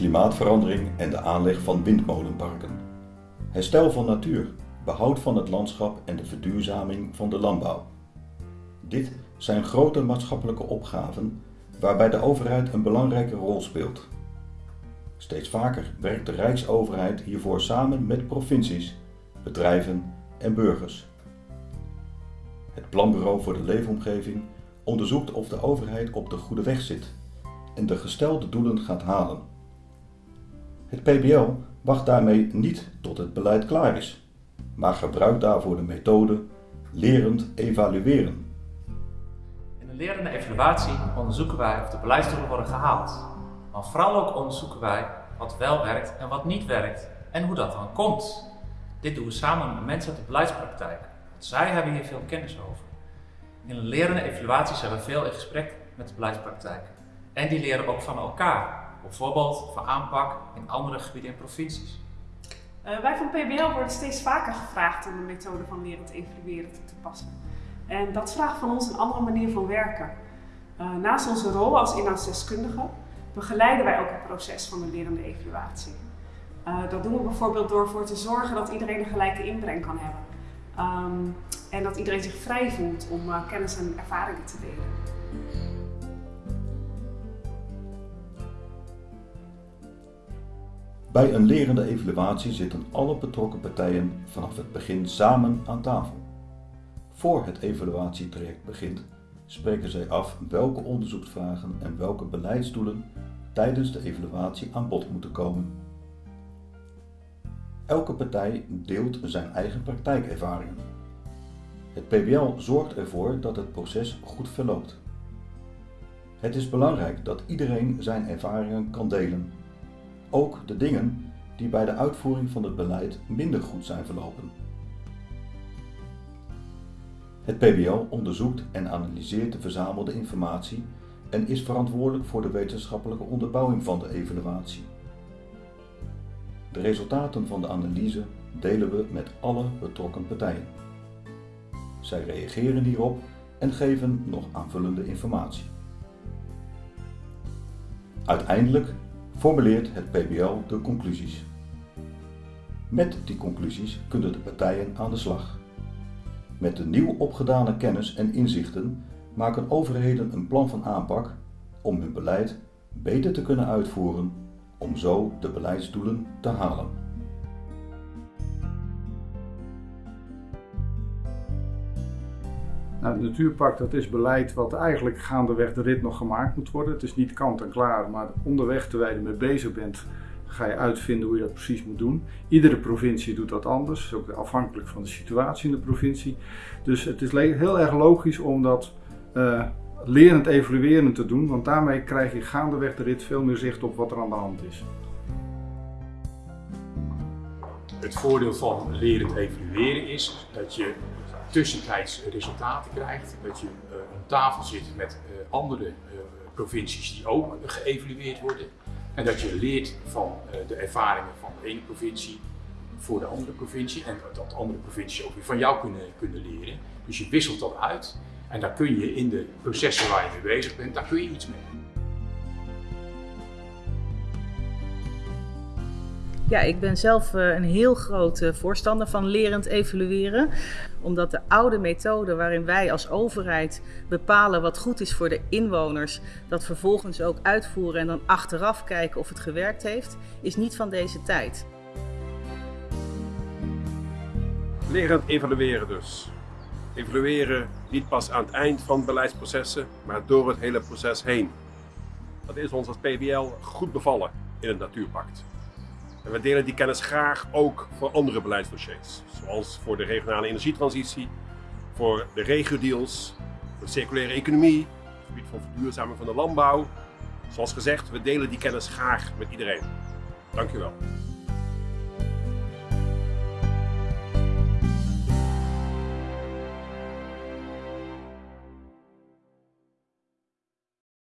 klimaatverandering en de aanleg van windmolenparken. Herstel van natuur, behoud van het landschap en de verduurzaming van de landbouw. Dit zijn grote maatschappelijke opgaven waarbij de overheid een belangrijke rol speelt. Steeds vaker werkt de Rijksoverheid hiervoor samen met provincies, bedrijven en burgers. Het Planbureau voor de Leefomgeving onderzoekt of de overheid op de goede weg zit en de gestelde doelen gaat halen. Het PBL wacht daarmee niet tot het beleid klaar is, maar gebruikt daarvoor de methode lerend evalueren. In de lerende evaluatie onderzoeken wij of de beleidsdoelen worden gehaald. Maar vooral ook onderzoeken wij wat wel werkt en wat niet werkt en hoe dat dan komt. Dit doen we samen met mensen uit de beleidspraktijk. Want zij hebben hier veel kennis over. In een lerende evaluatie zijn we veel in gesprek met de beleidspraktijk. En die leren ook van elkaar. Bijvoorbeeld van aanpak in andere gebieden en provincies. Uh, wij van PBL worden steeds vaker gevraagd om de methode van lerend evalueren toe te passen. En dat vraagt van ons een andere manier van werken. Uh, naast onze rol als inhoudsdeskundige begeleiden wij ook het proces van de lerende evaluatie. Uh, dat doen we bijvoorbeeld door ervoor te zorgen dat iedereen een gelijke inbreng kan hebben. Um, en dat iedereen zich vrij voelt om kennis en ervaringen te delen. Bij een lerende evaluatie zitten alle betrokken partijen vanaf het begin samen aan tafel. Voor het evaluatietraject begint, spreken zij af welke onderzoeksvragen en welke beleidsdoelen tijdens de evaluatie aan bod moeten komen. Elke partij deelt zijn eigen praktijkervaringen. Het PBL zorgt ervoor dat het proces goed verloopt. Het is belangrijk dat iedereen zijn ervaringen kan delen, ook de dingen die bij de uitvoering van het beleid minder goed zijn verlopen. Het PBL onderzoekt en analyseert de verzamelde informatie en is verantwoordelijk voor de wetenschappelijke onderbouwing van de evaluatie. De resultaten van de analyse delen we met alle betrokken partijen. Zij reageren hierop en geven nog aanvullende informatie. Uiteindelijk formuleert het PBL de conclusies. Met die conclusies kunnen de partijen aan de slag. Met de nieuw opgedane kennis en inzichten maken overheden een plan van aanpak om hun beleid beter te kunnen uitvoeren om zo de beleidsdoelen te halen. Nou, het natuurpark dat is beleid wat eigenlijk gaandeweg de rit nog gemaakt moet worden. Het is niet kant en klaar, maar onderweg terwijl je mee bezig bent, ga je uitvinden hoe je dat precies moet doen. Iedere provincie doet dat anders, ook afhankelijk van de situatie in de provincie. Dus het is heel erg logisch om dat uh, lerend evalueren te doen, want daarmee krijg je gaandeweg de rit veel meer zicht op wat er aan de hand is. Het voordeel van lerend evalueren is dat je tussentijds resultaten krijgt, dat je uh, om tafel zit met uh, andere uh, provincies die ook geëvalueerd worden en dat je leert van de ervaringen van de ene provincie voor de andere provincie en dat andere provincies ook weer van jou kunnen, kunnen leren. Dus je wisselt dat uit en daar kun je in de processen waar je mee bezig bent, daar kun je iets mee. Ja, ik ben zelf eh, een heel groot eh, voorstander van lerend evalueren. Omdat de oude methode waarin wij als overheid bepalen wat goed is voor de inwoners, dat vervolgens ook uitvoeren en dan achteraf kijken of het gewerkt heeft, is niet van deze tijd. Lerend evalueren dus. Evalueren niet pas aan het eind van beleidsprocessen, maar door het hele proces heen. Dat is ons als PBL goed bevallen in het Natuurpact. En we delen die kennis graag ook voor andere beleidsdossiers. Zoals voor de regionale energietransitie, voor de regio-deals, de circulaire economie, het gebied van verduurzaming van de landbouw. Zoals gezegd, we delen die kennis graag met iedereen. Dankjewel.